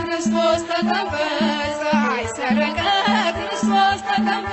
ክርስቶስ ተጠምቀ ፀሐይ ሰረቀ ክርስቶስ ተጠምቀ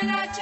Buenas